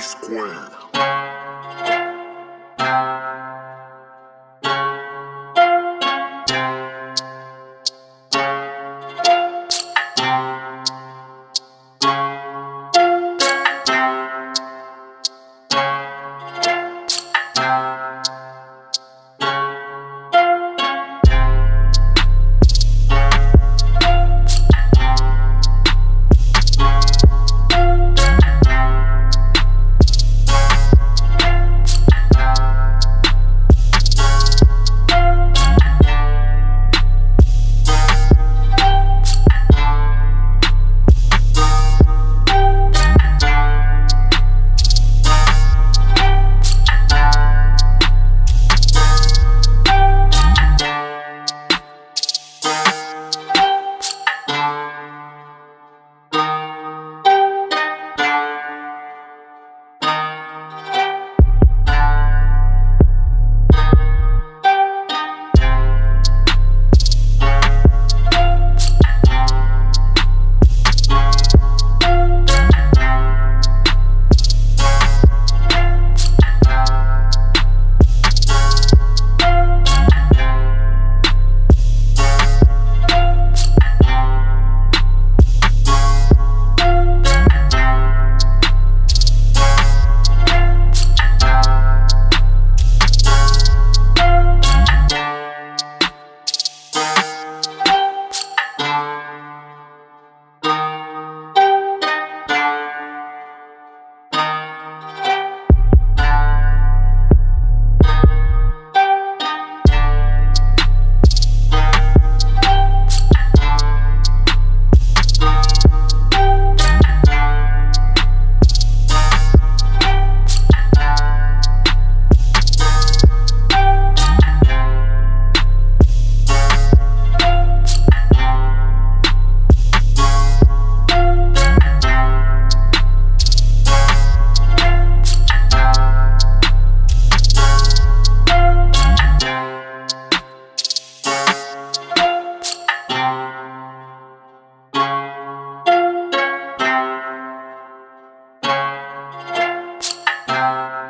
Square. Música